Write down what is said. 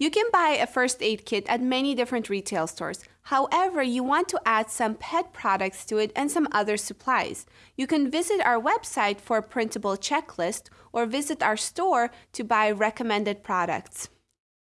You can buy a first aid kit at many different retail stores. However, you want to add some pet products to it and some other supplies. You can visit our website for a printable checklist or visit our store to buy recommended products.